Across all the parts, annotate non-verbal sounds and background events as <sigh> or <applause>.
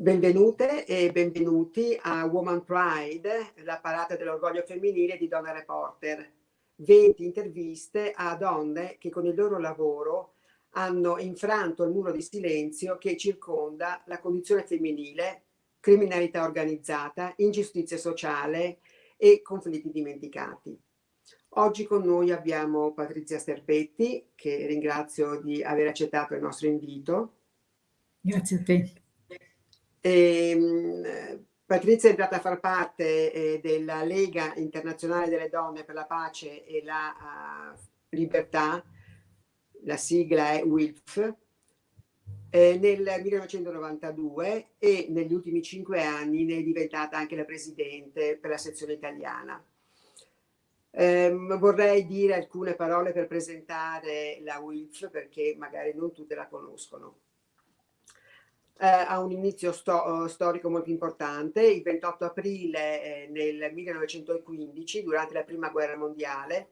Benvenute e benvenuti a Woman Pride, la parata dell'orgoglio femminile di Donna Reporter. 20 interviste a donne che con il loro lavoro hanno infranto il muro di silenzio che circonda la condizione femminile, criminalità organizzata, ingiustizia sociale e conflitti dimenticati. Oggi con noi abbiamo Patrizia Sterpetti, che ringrazio di aver accettato il nostro invito. Grazie a te. E, ehm, Patrizia è entrata a far parte eh, della Lega Internazionale delle Donne per la Pace e la uh, Libertà, la sigla è WILF, eh, nel 1992 e negli ultimi cinque anni ne è diventata anche la Presidente per la sezione italiana. Eh, vorrei dire alcune parole per presentare la WILF perché magari non tutte la conoscono eh, ha un inizio sto storico molto importante. Il 28 aprile eh, nel 1915, durante la Prima Guerra Mondiale,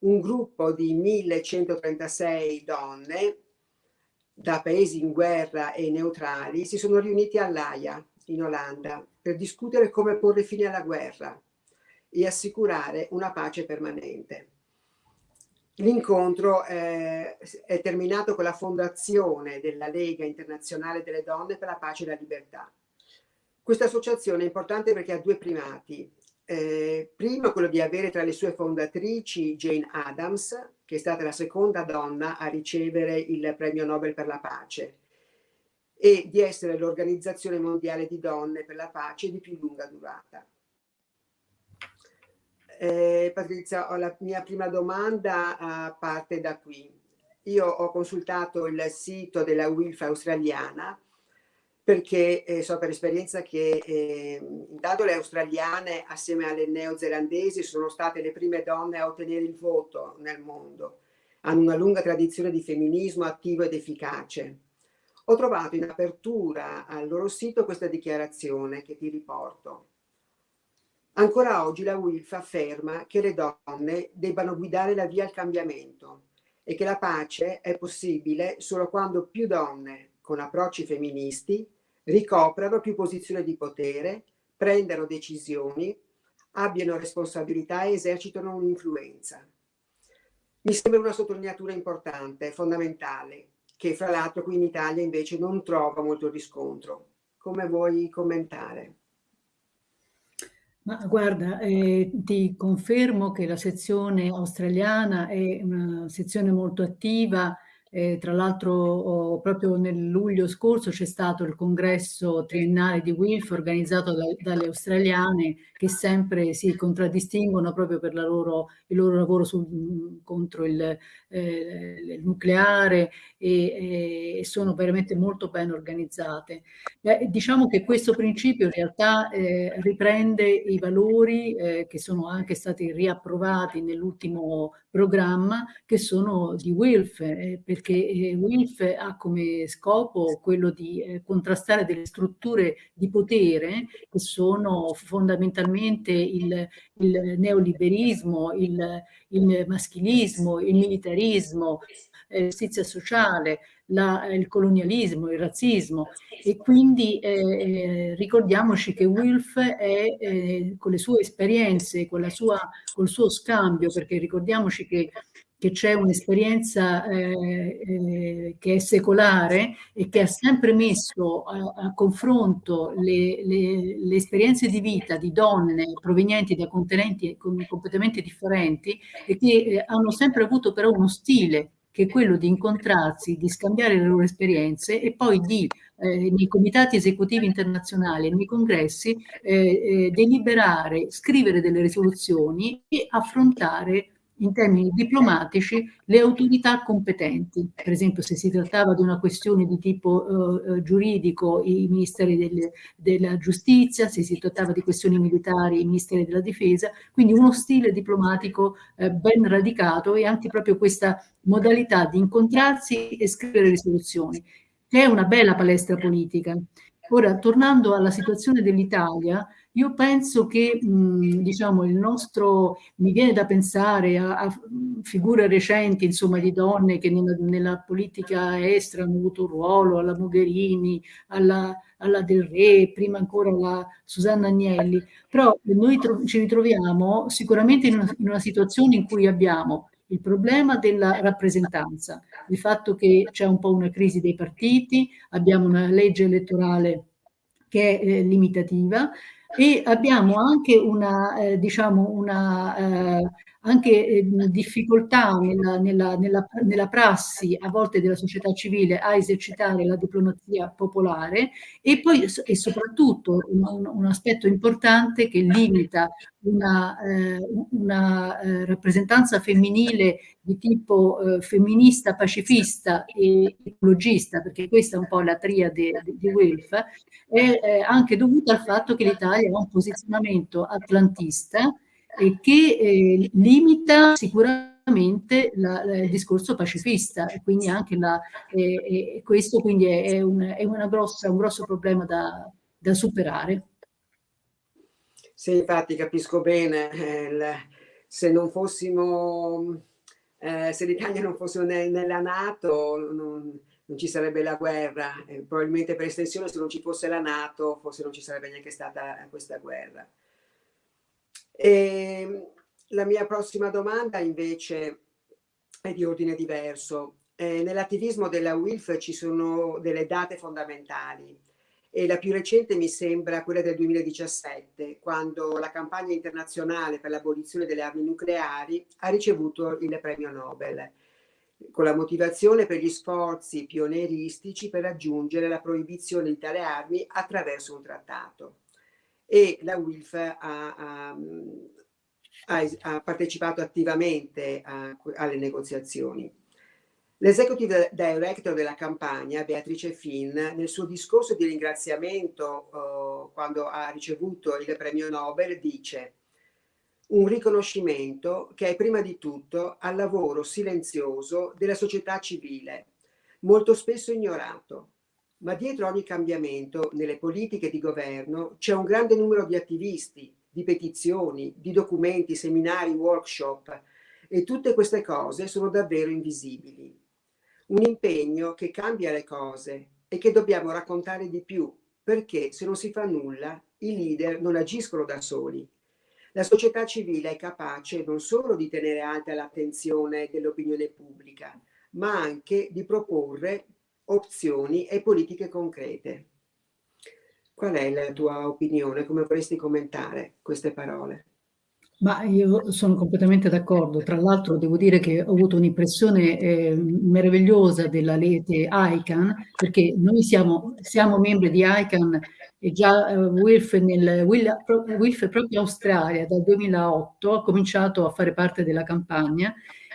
un gruppo di 1136 donne da paesi in guerra e neutrali si sono riuniti all'Aia, in Olanda, per discutere come porre fine alla guerra e assicurare una pace permanente. L'incontro eh, è terminato con la fondazione della Lega Internazionale delle Donne per la Pace e la Libertà. Questa associazione è importante perché ha due primati. Eh, primo quello di avere tra le sue fondatrici Jane Addams, che è stata la seconda donna a ricevere il premio Nobel per la pace, e di essere l'Organizzazione Mondiale di Donne per la Pace di più lunga durata. Eh, Patrizia, la mia prima domanda uh, parte da qui. Io ho consultato il sito della WILF australiana perché eh, so per esperienza che eh, intanto le australiane assieme alle neozelandesi sono state le prime donne a ottenere il voto nel mondo. Hanno una lunga tradizione di femminismo attivo ed efficace. Ho trovato in apertura al loro sito questa dichiarazione che ti riporto. Ancora oggi la WILF afferma che le donne debbano guidare la via al cambiamento e che la pace è possibile solo quando più donne con approcci femministi ricoprano più posizioni di potere, prendano decisioni, abbiano responsabilità e esercitano un'influenza. Mi sembra una sottolineatura importante, fondamentale, che fra l'altro qui in Italia invece non trova molto riscontro. Come vuoi commentare? Ma guarda, eh, ti confermo che la sezione australiana è una sezione molto attiva, eh, tra l'altro proprio nel luglio scorso c'è stato il congresso triennale di WILF organizzato da, dalle australiane che sempre si contraddistinguono proprio per loro, il loro lavoro sul, contro il, eh, il nucleare e, e, sono veramente molto ben organizzate. Eh, diciamo che questo principio in realtà eh, riprende i valori eh, che sono anche stati riapprovati nell'ultimo programma che sono di WILF, eh, perché eh, WILF ha come scopo quello di eh, contrastare delle strutture di potere che sono fondamentalmente il, il neoliberismo, il, il maschilismo, il militarismo, la giustizia sociale, la, il colonialismo, il razzismo. E quindi eh, eh, ricordiamoci che Wilf è eh, con le sue esperienze, con la sua, col suo scambio, perché ricordiamoci che che c'è un'esperienza eh, eh, che è secolare e che ha sempre messo a, a confronto le, le, le, esperienze di vita di donne provenienti da continenti completamente differenti e che eh, hanno sempre avuto però uno stile che è quello di incontrarsi, di scambiare le loro esperienze e poi di eh, nei comitati esecutivi internazionali, nei congressi, eh, eh, deliberare, scrivere delle risoluzioni e affrontare in termini diplomatici le autorità competenti. Per esempio se si trattava di una questione di tipo eh, eh, giuridico i ministeri del, della giustizia, se si trattava di questioni militari i ministeri della difesa, quindi uno stile diplomatico eh, ben radicato e anche proprio questa modalità di incontrarsi e scrivere risoluzioni, che è una bella palestra politica. Ora, tornando alla situazione dell'Italia, io penso che, mh, diciamo, il nostro, mi viene da pensare a, a figure recenti, insomma, di donne che nella, nella, politica estera hanno avuto un ruolo, alla Mogherini, alla, alla Del Re, prima ancora la Susanna Agnelli, però noi ci ritroviamo sicuramente in una, in una situazione in cui abbiamo il problema della rappresentanza, il fatto che c'è un po' una crisi dei partiti, abbiamo una legge elettorale che è eh, limitativa e abbiamo anche una, eh, diciamo una eh, anche eh, difficoltà nella, nella, nella, nella, prassi a volte della società civile a esercitare la diplomazia popolare e poi e soprattutto un, un aspetto importante che limita una, eh, una eh, rappresentanza femminile di tipo eh, femminista, pacifista e ecologista, perché questa è un po' la triade di, Wilf, è anche dovuta al fatto che l'Italia ha un posizionamento atlantista e che eh, limita sicuramente la, il discorso pacifista e quindi anche la, eh, questo quindi è, è, un, è grossa, un grosso problema da, da superare. Sì, infatti capisco bene, eh, se non fossimo, eh, se l'Italia non fosse nel, nella Nato non, non, ci sarebbe la guerra, eh, probabilmente per estensione se non ci fosse la Nato forse non ci sarebbe neanche stata questa guerra. E ehm, la mia prossima domanda invece è di ordine diverso. Eh, Nell'attivismo della WILF ci sono delle date fondamentali e la più recente mi sembra quella del 2017, quando la campagna internazionale per l'abolizione delle armi nucleari ha ricevuto il premio Nobel, con la motivazione per gli sforzi pioneeristici per raggiungere la proibizione di tale armi attraverso un trattato e la WILF ha, ha, ha partecipato attivamente a, alle negoziazioni. L'executive director della campagna, Beatrice Finn, nel suo discorso di ringraziamento uh, quando ha ricevuto il premio Nobel, dice un riconoscimento che è prima di tutto al lavoro silenzioso della società civile, molto spesso ignorato, ma dietro ogni cambiamento nelle politiche di governo c'è un grande numero di attivisti, di petizioni, di documenti, seminari, workshop e tutte queste cose sono davvero invisibili. Un impegno che cambia le cose e che dobbiamo raccontare di più perché se non si fa nulla i leader non agiscono da soli. La società civile è capace non solo di tenere alta l'attenzione dell'opinione pubblica, ma anche di proporre opzioni e politiche concrete. Qual è la tua opinione? Come vorresti commentare queste parole? Ma io sono completamente d'accordo. Tra l'altro devo dire che ho avuto un'impressione eh, meravigliosa della rete ICANN, perché noi siamo, siamo membri di ICANN e già eh, Wilf, nel, Wilf proprio Australia dal 2008 ha cominciato a fare parte della campagna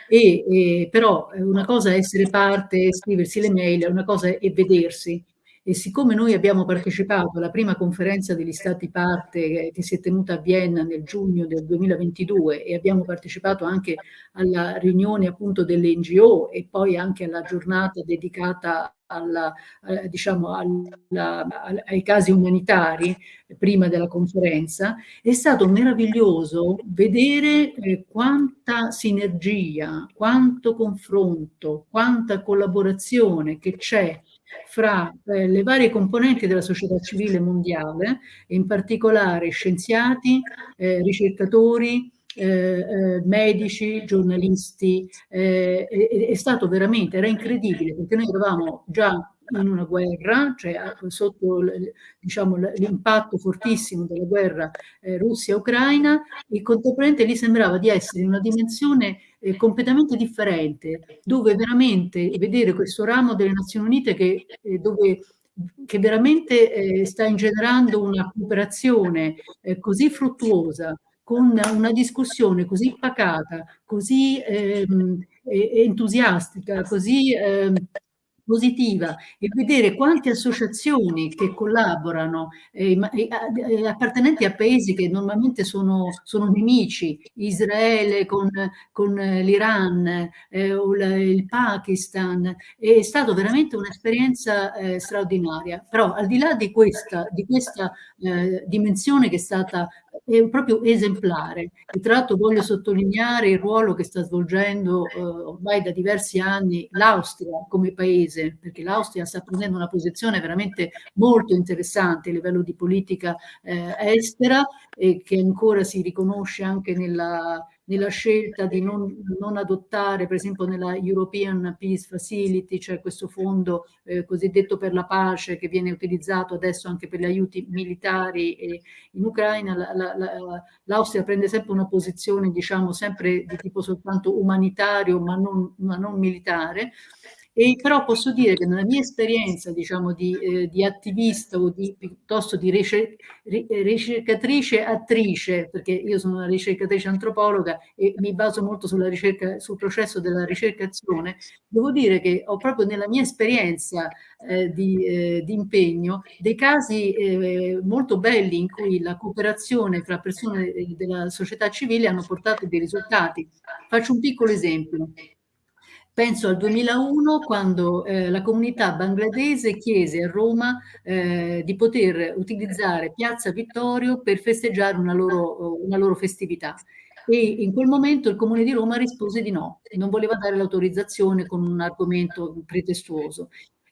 e, e, però una cosa è essere parte, scriversi le mail, una cosa è vedersi. E siccome noi abbiamo partecipato alla prima conferenza degli stati parte che si è tenuta a Vienna nel giugno del 2022 e abbiamo partecipato anche alla riunione appunto delle NGO e poi anche alla giornata dedicata alla, eh, diciamo alla, ai casi umanitari prima della conferenza, è stato meraviglioso vedere eh, quanta sinergia, quanto confronto, quanta collaborazione che c'è fra eh, le varie componenti della società civile mondiale, in particolare scienziati, eh, ricercatori, eh, eh, medici, giornalisti, eh, è, è, stato veramente, era incredibile perché noi eravamo già in una guerra, cioè sotto diciamo, l'impatto fortissimo della guerra eh, Russia-Ucraina, e contemporaneamente lì sembrava di essere in una dimensione eh, completamente differente, dove veramente vedere questo ramo delle Nazioni Unite che, eh, dove che veramente eh, sta ingenerando una cooperazione eh, così fruttuosa, con una discussione così pacata, così ehm, entusiastica, così ehm, positiva e vedere quante associazioni che collaborano eh, eh, appartenenti a paesi che normalmente sono, sono nemici, Israele con, con l'Iran eh, il Pakistan, è stata veramente un'esperienza eh, straordinaria. Però al di là di questa, di questa eh, dimensione che è stata è proprio esemplare. E tra l'altro voglio sottolineare il ruolo che sta svolgendo eh, ormai da diversi anni l'Austria come paese paese, perché l'Austria sta prendendo una posizione veramente molto interessante a livello di politica eh, estera e che ancora si riconosce anche nella, nella scelta di non, non, adottare, per esempio nella European Peace Facility, cioè questo fondo eh, cosiddetto per la pace che viene utilizzato adesso anche per gli aiuti militari in Ucraina, l'Austria prende sempre una posizione, diciamo, sempre di tipo soltanto umanitario ma non, ma non militare, e però posso dire che nella mia esperienza, diciamo, di, eh, di attivista o di, piuttosto di ricercatrice attrice, perché io sono una ricercatrice antropologa e mi baso molto sulla ricerca, sul processo della ricercazione, devo dire che ho proprio nella mia esperienza eh, di, eh, di, impegno dei casi eh, molto belli in cui la cooperazione fra persone della società civile hanno portato dei risultati. Faccio un piccolo esempio. Penso al 2001 quando eh, la comunità bangladese chiese a Roma eh, di poter utilizzare Piazza Vittorio per festeggiare una loro, una loro festività e in quel momento il Comune di Roma rispose di no, non voleva dare l'autorizzazione con un argomento pretestuoso.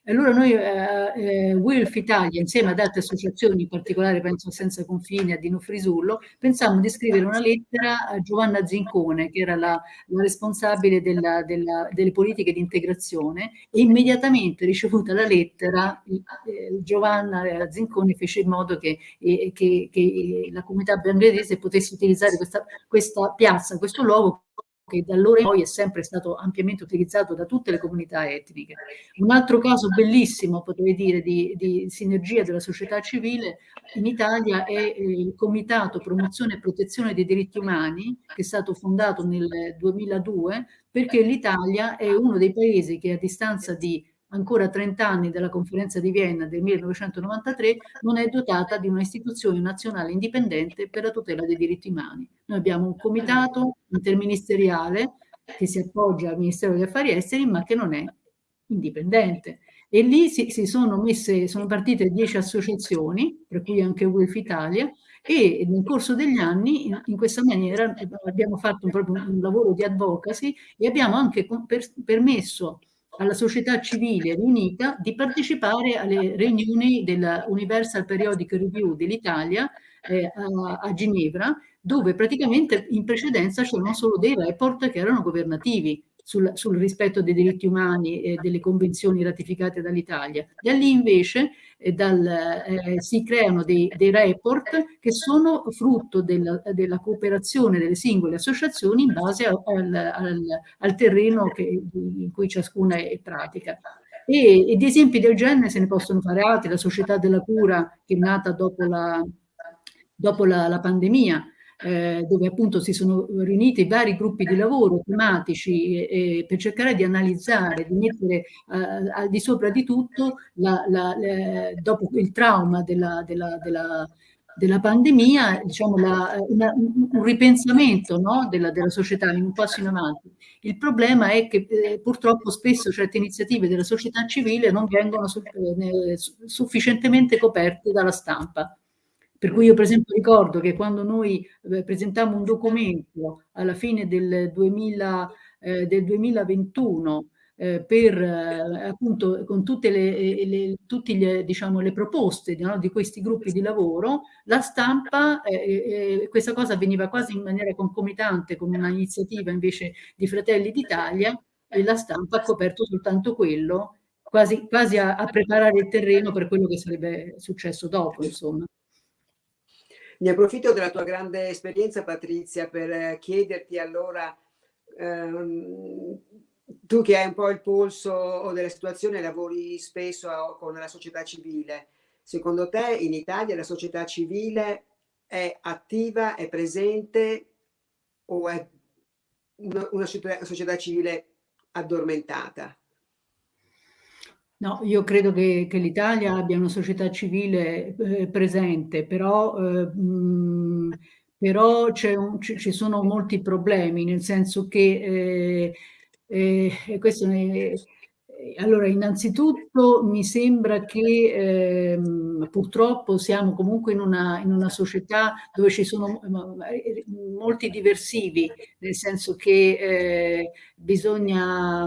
Allora noi, eh, eh, WILF Italia, insieme ad altre associazioni, in particolare penso a Senza Confini, a Dino Frisullo, pensammo di scrivere una lettera a Giovanna Zincone, che era la, la responsabile della, della, delle politiche di integrazione, e immediatamente ricevuta la lettera, eh, Giovanna Zincone fece in modo che, eh, che, che la comunità bangladese potesse utilizzare questa, questa piazza, questo luogo che da allora in poi è sempre stato ampiamente utilizzato da tutte le comunità etniche. Un altro caso bellissimo, potrei dire, di, di sinergia della società civile in Italia è il Comitato Promozione e Protezione dei Diritti Umani, che è stato fondato nel 2002, perché l'Italia è uno dei paesi che a distanza di ancora 30 anni dalla conferenza di Vienna del 1993, non è dotata di una istituzione nazionale indipendente per la tutela dei diritti umani. Noi abbiamo un comitato interministeriale che si appoggia al Ministero degli Affari Esteri, ma che non è indipendente. E lì si, si sono messe, sono partite 10 associazioni, per cui anche WILF Italia, e nel corso degli anni in, in questa maniera abbiamo fatto un, proprio un lavoro di advocacy e abbiamo anche per, permesso alla società civile riunita di partecipare alle riunioni della Universal Periodic Review dell'Italia eh, a, a, Ginevra, dove praticamente in precedenza c'erano solo dei report che erano governativi sul, sul rispetto dei diritti umani e delle convenzioni ratificate dall'Italia. Da lì invece eh, dal, eh, si creano dei, dei, report che sono frutto della, della, cooperazione delle singole associazioni in base al, al, al terreno che, in cui ciascuna è pratica. E, e, di esempi del genere se ne possono fare altri, la Società della Cura che è nata dopo la, dopo la, la pandemia, eh, dove appunto si sono riuniti vari gruppi di lavoro tematici eh, per cercare di analizzare, di mettere eh, al di sopra di tutto, la, la, la, dopo il trauma della, della, della della pandemia, diciamo, la, una, un ripensamento no, della, della, società in un passo in avanti. Il problema è che eh, purtroppo spesso certe iniziative della società civile non vengono su, eh, sufficientemente coperte dalla stampa. Per cui io per esempio ricordo che quando noi eh, presentammo un documento alla fine del, 2000, eh, del 2021 eh, per eh, appunto con tutte le, le, tutti gli, diciamo, le proposte no, di questi gruppi di lavoro, la stampa, eh, eh, questa cosa avveniva quasi in maniera concomitante con una iniziativa invece di Fratelli d'Italia e la stampa ha coperto soltanto quello, quasi, quasi a, a preparare il terreno per quello che sarebbe successo dopo, insomma. Ne approfitto della tua grande esperienza, Patrizia, per eh, chiederti allora, ehm, tu che hai un po' il polso della situazione, lavori spesso con la società civile, secondo te in Italia la società civile è attiva, è presente o è una, una società civile addormentata? No, io credo che, che l'Italia abbia una società civile eh, presente, però, eh, mh, però ci sono molti problemi, nel senso che eh, eh questo è, allora, innanzitutto mi sembra che ehm, purtroppo siamo comunque in una, in una, società dove ci sono molti diversivi, nel senso che eh, bisogna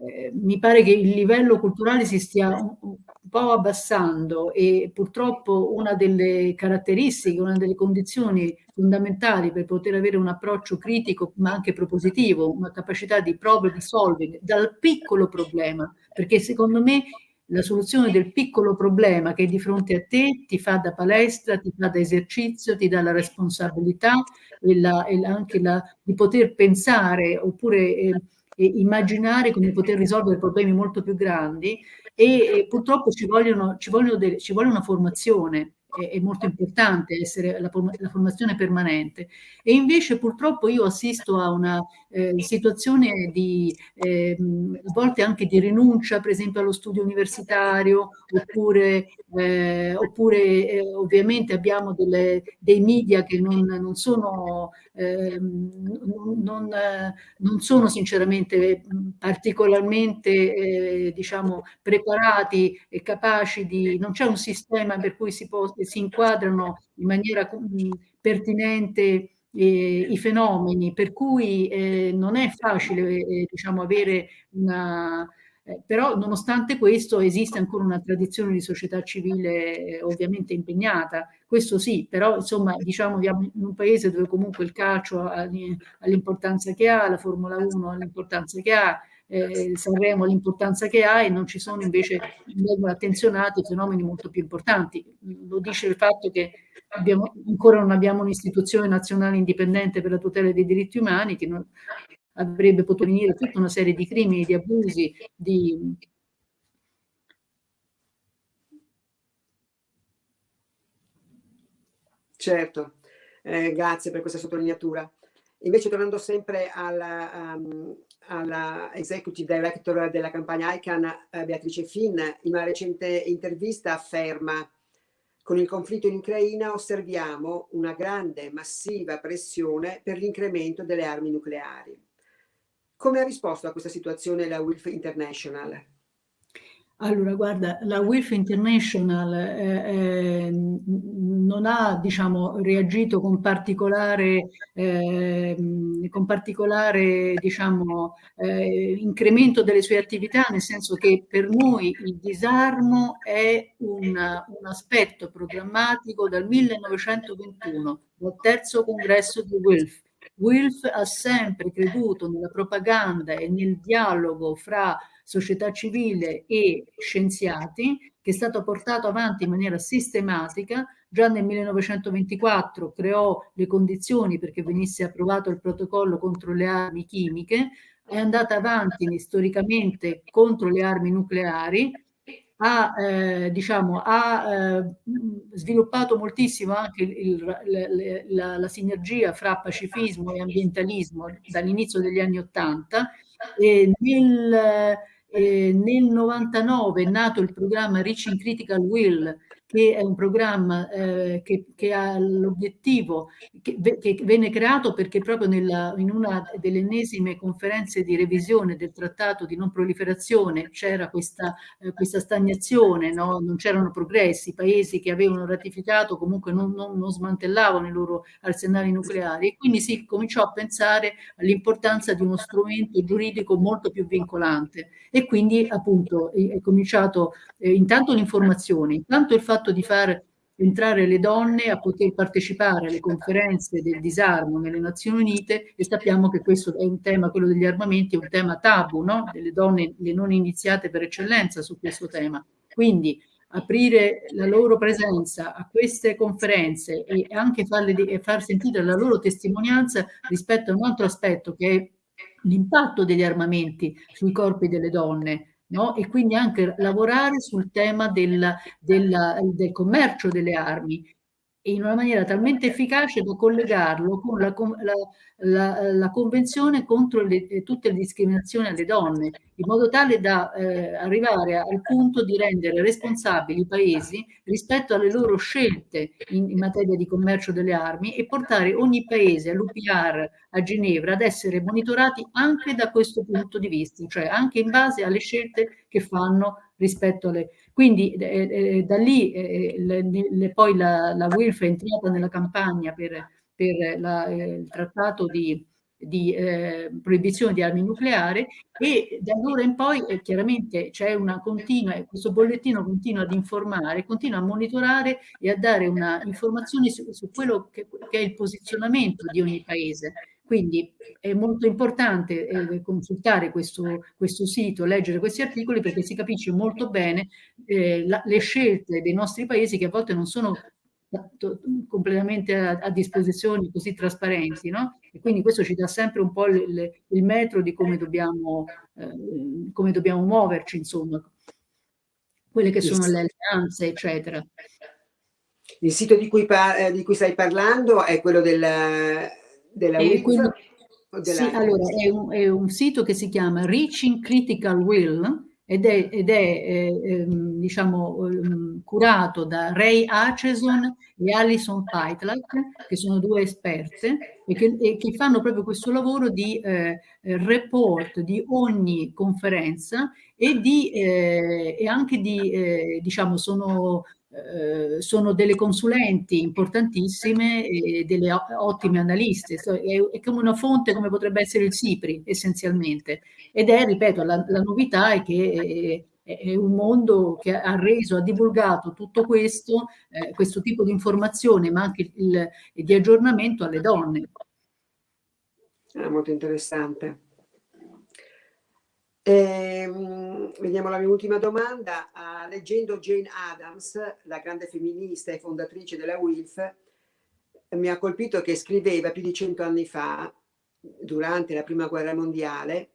eh, mi pare che il livello culturale si stia un, un po' abbassando e purtroppo una delle caratteristiche, una delle condizioni fondamentali per poter avere un approccio critico ma anche propositivo, una capacità di problem solving dal piccolo problema, perché secondo me la soluzione del piccolo problema che è di fronte a te ti fa da palestra, ti fa da esercizio, ti dà la responsabilità e, la, e anche la, di poter pensare oppure eh, immaginare come poter risolvere problemi molto più grandi. E, e purtroppo ci, vogliono, ci, delle, ci vuole una formazione è, è molto importante essere la, la, formazione permanente. E invece purtroppo io assisto a una eh, situazione di eh, a volte anche di rinuncia per esempio allo studio universitario oppure, eh, oppure eh, ovviamente abbiamo delle, dei media che non, non sono ehm, non, non, sono sinceramente particolarmente eh, diciamo preparati e capaci di non c'è un sistema per cui si può si inquadrano in maniera mh, pertinente eh, i fenomeni, per cui eh, non è facile eh, diciamo, avere una... Eh, però nonostante questo esiste ancora una tradizione di società civile eh, ovviamente impegnata, questo sì, però insomma diciamo in un paese dove comunque il calcio ha l'importanza che ha, la Formula 1 ha l'importanza che ha, eh, Sanremo l'importanza che ha e non ci sono invece vengono attenzionati fenomeni molto più importanti. Lo dice il fatto che abbiamo, ancora non abbiamo un'istituzione nazionale indipendente per la tutela dei diritti umani che non, avrebbe potuto venire tutta una serie di crimini, di abusi, di... Certo, eh, grazie per questa sottolineatura. Invece tornando sempre alla, um, alla executive director della campagna ICANN, eh, Beatrice Finn, in una recente intervista afferma con il conflitto in Ucraina osserviamo una grande, massiva pressione per l'incremento delle armi nucleari. Come ha risposto a questa situazione la WILF International? Allora, guarda, la WIF International eh, eh, non ha, diciamo, reagito con particolare, eh, con particolare diciamo, eh, incremento delle sue attività, nel senso che per noi il disarmo è un, un aspetto programmatico dal 1921, dal terzo congresso di WILF. WILF ha sempre creduto nella propaganda e nel dialogo fra società civile e scienziati, che è stato portato avanti in maniera sistematica. Già nel 1924 creò le condizioni perché venisse approvato il protocollo contro le armi chimiche, è andata avanti storicamente contro le armi nucleari, ha, eh, diciamo, ha eh, sviluppato moltissimo anche il, il, la, la, sinergia fra pacifismo e ambientalismo dall'inizio degli anni Ottanta. Nel, eh, nel 99 è nato il programma Reaching Critical Will, che è un programma eh, che, che, ha l'obiettivo, che, che, venne creato perché proprio nella, in una delle ennesime conferenze di revisione del trattato di non proliferazione c'era questa, eh, questa, stagnazione, no? non c'erano progressi, i paesi che avevano ratificato comunque non, non, non smantellavano i loro arsenali nucleari e quindi si cominciò a pensare all'importanza di uno strumento giuridico molto più vincolante e quindi appunto è, cominciato eh, intanto l'informazione, intanto il fatto fatto di far entrare le donne a poter partecipare alle conferenze del disarmo nelle Nazioni Unite e sappiamo che questo è un tema, quello degli armamenti, è un tema tabu, no? delle donne, le non iniziate per eccellenza su questo tema. Quindi aprire la loro presenza a queste conferenze e anche farle, far sentire la loro testimonianza rispetto a un altro aspetto che è l'impatto degli armamenti sui corpi delle donne, No? e quindi anche lavorare sul tema del, del, del commercio delle armi in una maniera talmente efficace da collegarlo con la, la, la, la convenzione contro le, tutte le discriminazioni alle donne, in modo tale da eh, arrivare al punto di rendere responsabili i paesi rispetto alle loro scelte in, in, materia di commercio delle armi e portare ogni paese all'UPR a Ginevra ad essere monitorati anche da questo punto di vista, cioè anche in base alle scelte che fanno rispetto alle... Quindi eh, eh, da lì eh, le, le, poi la, la WILF è entrata nella campagna per, per la, eh, il trattato di, di eh, proibizione di armi nucleari e da allora in poi eh, chiaramente c'è una continua, questo bollettino continua ad informare, continua a monitorare e a dare una informazione su, su quello che, che, è il posizionamento di ogni paese. Quindi è molto importante eh, consultare questo, questo, sito, leggere questi articoli perché si capisce molto bene eh, la, le scelte dei nostri paesi che a volte non sono completamente a, a, disposizione così trasparenti, no? E quindi questo ci dà sempre un po' il, il metro di come dobbiamo, eh, come dobbiamo muoverci, insomma, quelle che sono le alleanze, eccetera. Il sito di cui, eh, di cui stai parlando è quello del, della e quindi, sì, allora, è un, è un sito che si chiama Reaching Critical Will, ed è, ed è eh, ehm, diciamo, ehm, curato da Ray Acheson e Alison Paitlak, che sono due esperte e che, e che fanno proprio questo lavoro di eh, report di ogni conferenza e, di, eh, e anche di, eh, diciamo, sono eh, sono delle consulenti importantissime e delle ottime analiste, è, è, come una fonte come potrebbe essere il SIPRI essenzialmente ed è, ripeto, la, la novità è che è, è, un mondo che ha reso, ha divulgato tutto questo, eh, questo tipo di informazione ma anche il, il, di aggiornamento alle donne. È molto interessante. Eh, vediamo la mia ultima domanda. Uh, leggendo Jane Addams, la grande femminista e fondatrice della WILF, mi ha colpito che scriveva più di cento anni fa, durante la prima guerra mondiale,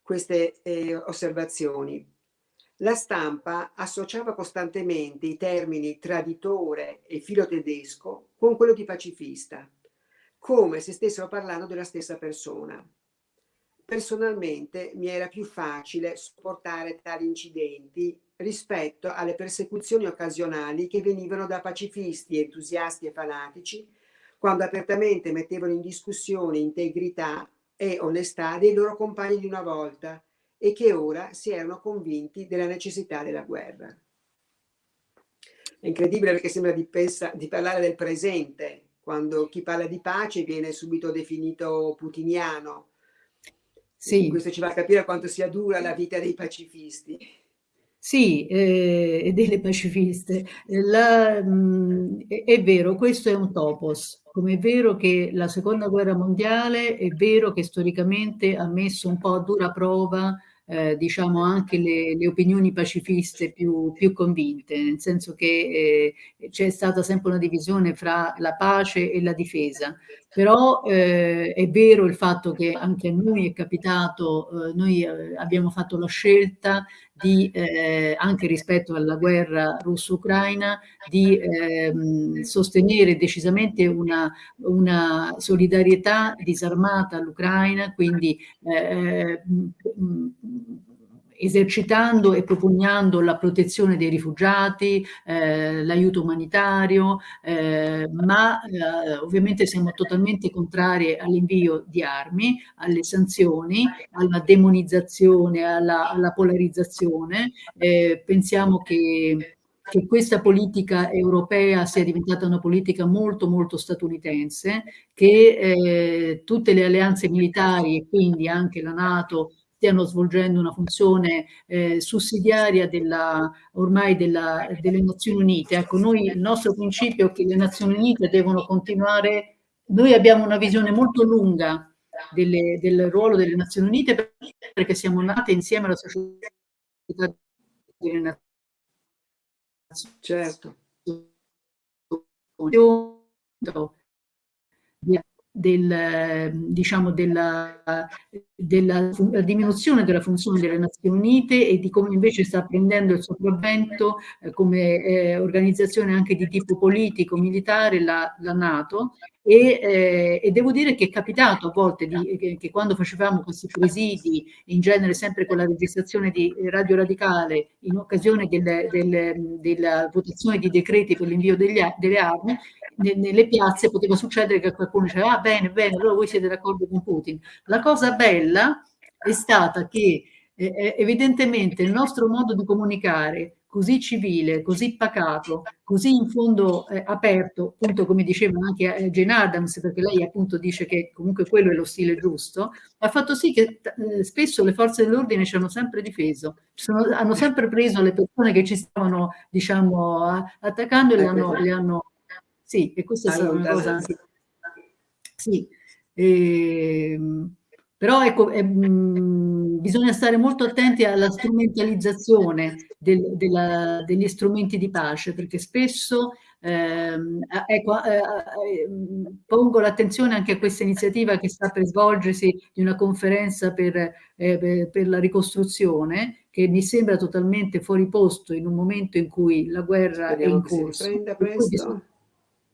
queste eh, osservazioni. La stampa associava costantemente i termini traditore e filo tedesco con quello di pacifista, come se stessero parlando della stessa persona. Personalmente mi era più facile sopportare tali incidenti rispetto alle persecuzioni occasionali che venivano da pacifisti, entusiasti e fanatici quando apertamente mettevano in discussione integrità e onestà dei loro compagni di una volta e che ora si erano convinti della necessità della guerra. È incredibile perché sembra di, pensa, di parlare del presente, quando chi parla di pace viene subito definito putiniano, sì. Questo ci fa capire quanto sia dura la vita dei pacifisti. Sì, eh, e delle pacifiste. La, mh, è, è, vero, questo è un topos. Come è vero che la seconda guerra mondiale è vero che storicamente ha messo un po' a dura prova eh, diciamo anche le, le, opinioni pacifiste più, più, convinte, nel senso che eh, c'è stata sempre una divisione fra la pace e la difesa, però eh, è vero il fatto che anche a noi è capitato, eh, noi eh, abbiamo fatto la scelta di, eh, anche rispetto alla guerra russo-ucraina, di ehm, sostenere decisamente una, una solidarietà disarmata all'Ucraina, quindi eh, esercitando e propugnando la protezione dei rifugiati, eh, l'aiuto umanitario, eh, ma eh, ovviamente siamo totalmente contrari all'invio di armi, alle sanzioni, alla demonizzazione, alla, alla polarizzazione. Eh, pensiamo che che questa politica europea sia diventata una politica molto molto statunitense, che eh, tutte le alleanze militari e quindi anche la Nato stiano svolgendo una funzione eh, sussidiaria della, ormai della, delle Nazioni Unite. Ecco, noi il nostro principio è che le Nazioni Unite devono continuare, noi abbiamo una visione molto lunga delle, del ruolo delle Nazioni Unite perché siamo nate insieme alla società delle Nazioni Certo del, diciamo, della, della, diminuzione della funzione delle Nazioni Unite e di come invece sta prendendo il sopravvento eh, come eh, organizzazione anche di tipo politico, militare, la, la Nato e, eh, e, devo dire che è capitato a volte di, che, che, quando facevamo questi presidi, in genere sempre con la registrazione di Radio Radicale, in occasione del, del, della votazione di decreti per l'invio delle armi, nelle piazze poteva succedere che qualcuno diceva ah bene, bene, allora voi siete d'accordo con Putin. La cosa bella è stata che eh, evidentemente il nostro modo di comunicare così civile, così pacato, così in fondo eh, aperto, appunto come diceva anche eh, Jane Adams, perché lei appunto dice che comunque quello è lo stile giusto, ha fatto sì che eh, spesso le forze dell'ordine ci hanno sempre difeso, sono, hanno sempre preso le persone che ci stavano, diciamo, attaccando e le hanno, le hanno sì, e questa è stata una cosa... Sì, e, ehm, però ecco, è, mh, mm, bisogna stare molto attenti alla strumentalizzazione del, della, degli strumenti di pace, perché spesso ehm, ecco, eh, eh, pongo l'attenzione anche a questa iniziativa che sta per svolgersi di una conferenza per, eh, per la ricostruzione, che mi sembra totalmente fuori posto in un momento in cui la guerra Speriamo è in corso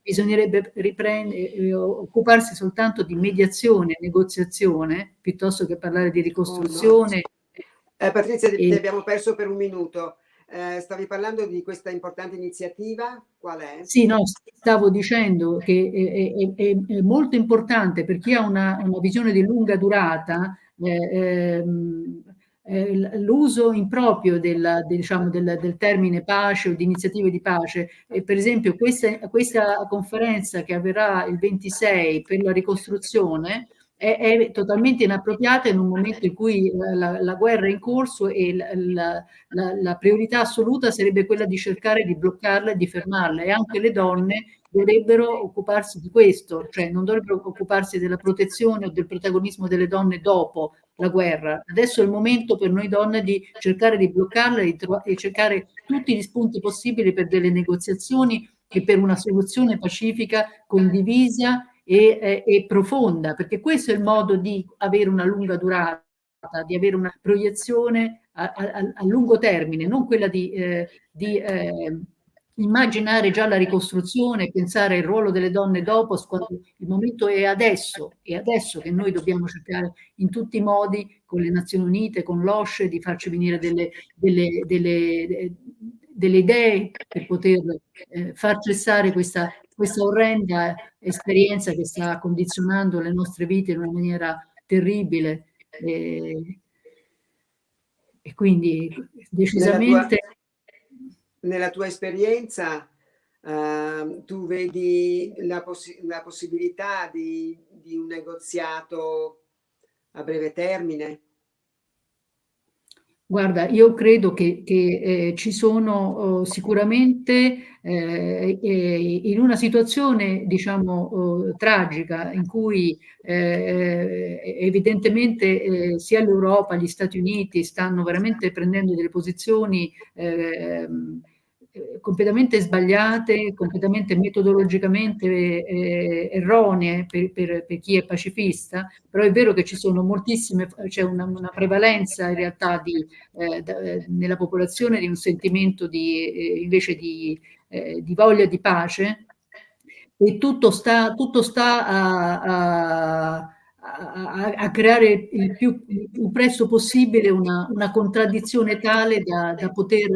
bisognerebbe riprendere, eh, occuparsi soltanto di mediazione, negoziazione, piuttosto che parlare di ricostruzione. Oh no. eh, Patrizia, e... ti abbiamo perso per un minuto. Eh, stavi parlando di questa importante iniziativa, qual è? Sì, no, stavo dicendo che è, è, è molto importante per chi ha una, una visione di lunga durata, eh, ehm, eh, l'uso improprio del, diciamo, del, del, termine pace o di iniziative di pace. E per esempio questa, questa conferenza che avverrà il 26 per la ricostruzione è, è, totalmente inappropriata in un momento in cui la, la guerra è in corso e la, la, la, priorità assoluta sarebbe quella di cercare di bloccarla e di fermarla e anche le donne dovrebbero occuparsi di questo, cioè non dovrebbero occuparsi della protezione o del protagonismo delle donne dopo la guerra. Adesso è il momento per noi donne di cercare di bloccarla e, cercare tutti gli spunti possibili per delle negoziazioni e per una soluzione pacifica condivisa e, e, e profonda, perché questo è il modo di avere una lunga durata, di avere una proiezione a, a, a lungo termine, non quella di, eh, di eh, immaginare già la ricostruzione, pensare al ruolo delle donne dopo, il momento è adesso, è adesso che noi dobbiamo cercare in tutti i modi con le Nazioni Unite, con l'OSCE, di farci venire delle, delle, delle, delle idee per poter eh, far cessare questa, questa orrenda esperienza che sta condizionando le nostre vite in una maniera terribile. E, e quindi decisamente nella tua esperienza uh, tu vedi la, poss la possibilità di, di, un negoziato a breve termine? Guarda, io credo che, che eh, ci sono oh, sicuramente eh, eh, in una situazione, diciamo, oh, tragica in cui eh, evidentemente eh, sia l'Europa, gli Stati Uniti stanno veramente prendendo delle posizioni ehm, eh, completamente sbagliate, completamente metodologicamente eh, erronee per, per, per, chi è pacifista, però è vero che ci sono moltissime, c'è una, una, prevalenza in realtà di, eh, da, nella popolazione di un sentimento di, eh, invece di, eh, di, voglia di pace. E tutto sta, tutto sta a, a a, a, creare il più, il presto possibile una, una contraddizione tale da, da poter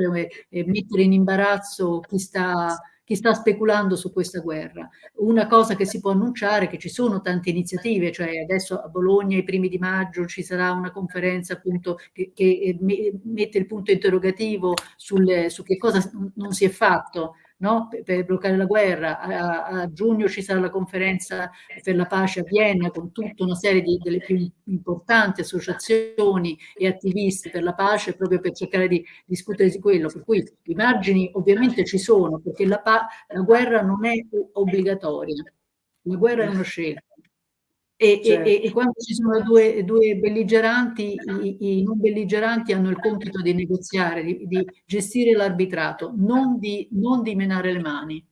eh, mettere in imbarazzo chi sta, chi sta speculando su questa guerra. Una cosa che si può annunciare è che ci sono tante iniziative, cioè adesso a Bologna i primi di maggio ci sarà una conferenza appunto che, che mette il punto interrogativo sul, su che cosa non si è fatto no? per, per, bloccare la guerra. A, a, giugno ci sarà la conferenza per la pace a Vienna con tutta una serie di, delle più importanti associazioni e attivisti per la pace proprio per cercare di discutere di quello. Per cui i margini ovviamente ci sono perché la, la guerra non è obbligatoria, la guerra è una scelta. E, certo. e, e, quando ci sono due, due belligeranti, i, i, non belligeranti hanno il compito di negoziare, di, di gestire l'arbitrato, non di, non di menare le mani.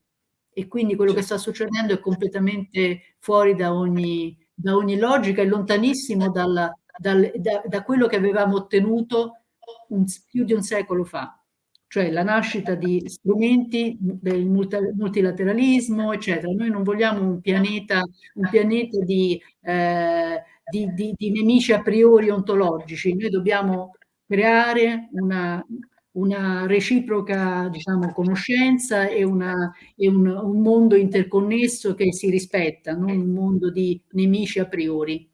E quindi quello certo. che sta succedendo è completamente fuori da ogni, da ogni logica e lontanissimo dalla, dal, da, da quello che avevamo ottenuto un, più di un secolo fa cioè la nascita di strumenti del multilateralismo, eccetera. Noi non vogliamo un pianeta, un pianeta di, eh, di, di, di, nemici a priori ontologici, noi dobbiamo creare una, una reciproca diciamo, conoscenza e, una, e un, un mondo interconnesso che si rispetta, non un mondo di nemici a priori.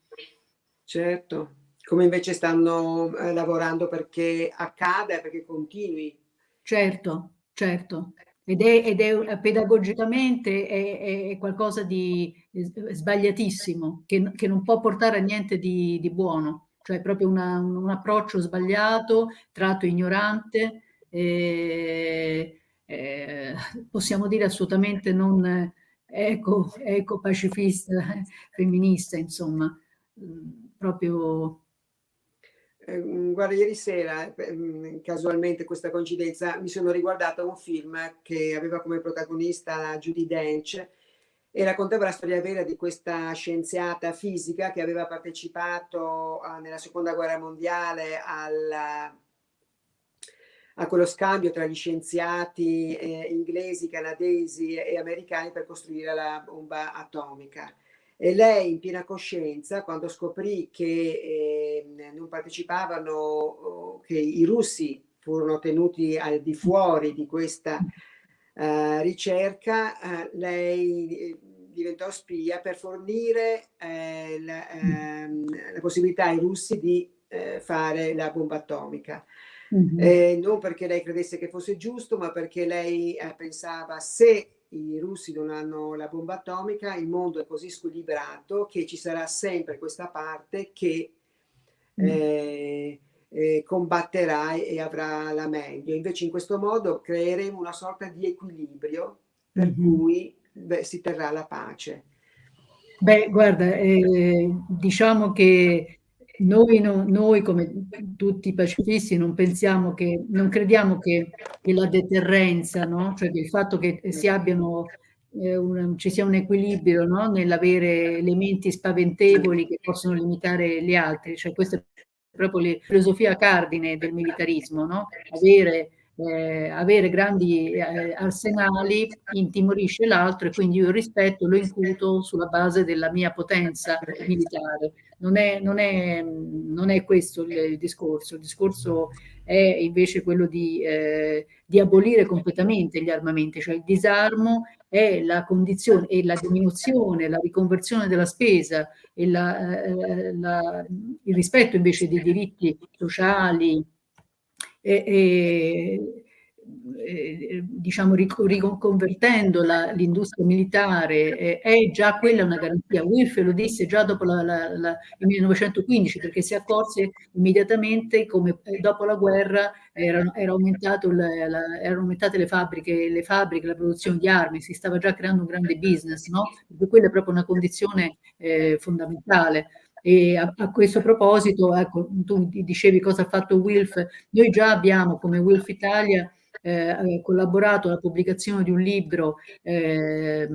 Certo, come invece stanno eh, lavorando perché accada, perché continui. Certo, certo. Ed è, ed è pedagogicamente è, è, qualcosa di sbagliatissimo, che, che, non può portare a niente di, di buono, cioè proprio una, un approccio sbagliato, tratto ignorante, eh, eh, possiamo dire assolutamente non eco, eco pacifista, femminista, insomma, proprio Ehm, guarda, ieri sera, mhmm, casualmente questa coincidenza, mi sono riguardata un film che aveva come protagonista Judy Dench e raccontava la storia vera di questa scienziata fisica che aveva partecipato uh, nella seconda guerra mondiale al, a quello scambio tra gli scienziati eh, inglesi, canadesi e americani per costruire la bomba atomica. E lei in piena coscienza, quando scoprì che eh, non partecipavano, che i russi furono tenuti al di fuori di questa uh, ricerca, uh, lei eh, diventò spia per fornire eh, la, ehm, la, possibilità ai russi di eh, fare la bomba atomica. Mm -hmm. non perché lei credesse che fosse giusto, ma perché lei pensava se i russi non hanno la bomba atomica, il mondo è così squilibrato che ci sarà sempre questa parte che mm. eh, eh, combatterà e avrà la meglio. Invece in questo modo creeremo una sorta di equilibrio per mm -hmm. cui beh, si terrà la pace. Beh, guarda, eh, diciamo che noi, no, noi, come tutti i pacifisti non pensiamo che, non crediamo che, che la deterrenza, no? cioè il fatto che si abbiano, eh, un, ci sia un equilibrio no? nell'avere elementi spaventevoli che possono limitare gli altri, cioè questa è proprio la filosofia cardine del militarismo, avere eh, avere grandi eh, arsenali intimorisce l'altro e quindi io il rispetto lo incuto sulla base della mia potenza militare. Non è, non è, non è questo il, il, discorso, il discorso è invece quello di, eh, di abolire completamente gli armamenti, cioè il disarmo è la condizione e la diminuzione, la riconversione della spesa e la, eh, la, il rispetto invece dei diritti sociali, e, e diciamo riconvertendo l'industria militare eh, è già quella una garanzia. Wilf lo disse già dopo la, la, la, il 1915 perché si accorse immediatamente come eh, dopo la guerra erano, era erano aumentate le fabbriche, le fabbriche, la produzione di armi, si stava già creando un grande business, no? Quella è proprio una condizione eh, fondamentale. E a, a, questo proposito, ecco, tu dicevi cosa ha fatto Wilf, noi già abbiamo come Wilf Italia eh, collaborato alla pubblicazione di un libro eh,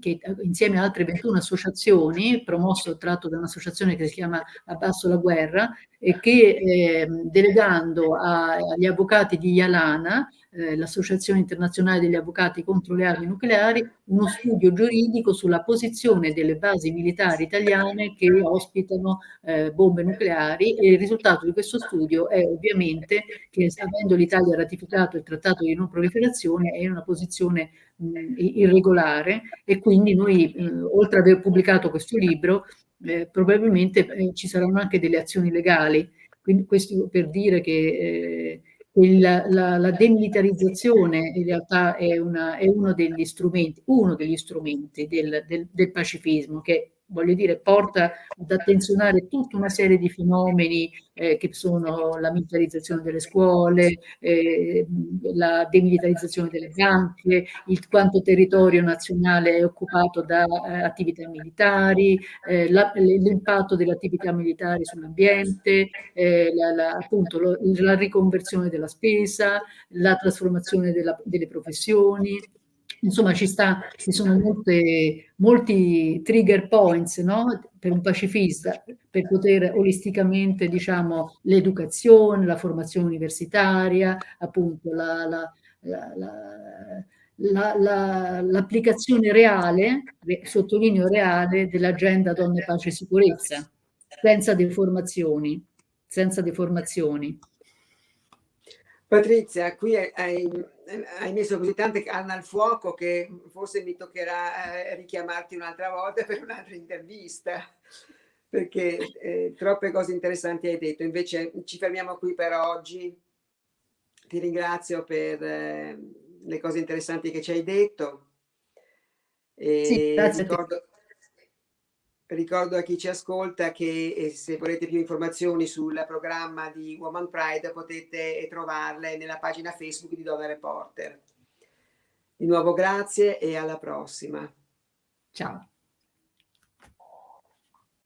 che insieme a altre 21 associazioni, promosso tratto da un'associazione che si chiama Abbasso la guerra, e che eh, delegando a, agli avvocati di Yalana eh, l'Associazione Internazionale degli Avvocati contro le Armi Nucleari, uno studio giuridico sulla posizione delle basi militari italiane che ospitano eh, bombe nucleari e il risultato di questo studio è ovviamente che avendo l'Italia ratificato il Trattato di non proliferazione è in una posizione mh, irregolare e quindi noi mh, oltre ad aver pubblicato questo libro eh, probabilmente eh, ci saranno anche delle azioni legali. Quindi questo per dire che eh, il, la, la, demilitarizzazione in realtà è, una, è, uno degli strumenti, uno degli strumenti del, del, del pacifismo che voglio dire, porta ad attenzionare tutta una serie di fenomeni eh, che sono la militarizzazione delle scuole, eh, la demilitarizzazione delle banche, il quanto territorio nazionale è occupato da eh, attività militari, eh, l'impatto delle attività militari sull'ambiente, eh, la, la, appunto la riconversione della spesa, la trasformazione della, delle professioni, Insomma, ci, sta, ci sono molte, molti trigger points no? per un pacifista per poter olisticamente, diciamo, l'educazione, la formazione universitaria, appunto la, la, la, l'applicazione reale, sottolineo reale, dell'agenda donne, pace e sicurezza, senza deformazioni, senza deformazioni. Patrizia, qui hai, hai, messo così tante canne al fuoco che forse mi toccherà eh, richiamarti un'altra volta <laughs> per un'altra intervista. perché eh, troppe cose interessanti hai detto. Invece ci fermiamo qui per oggi. Ti ringrazio per eh, le cose interessanti che ci hai detto. E sì, ricordo, ricordo, a chi ci ascolta che eh, se volete più informazioni sul programma di Woman Pride potete trovarle nella pagina Facebook di Donna Reporter. Di nuovo grazie e alla prossima. Ciao.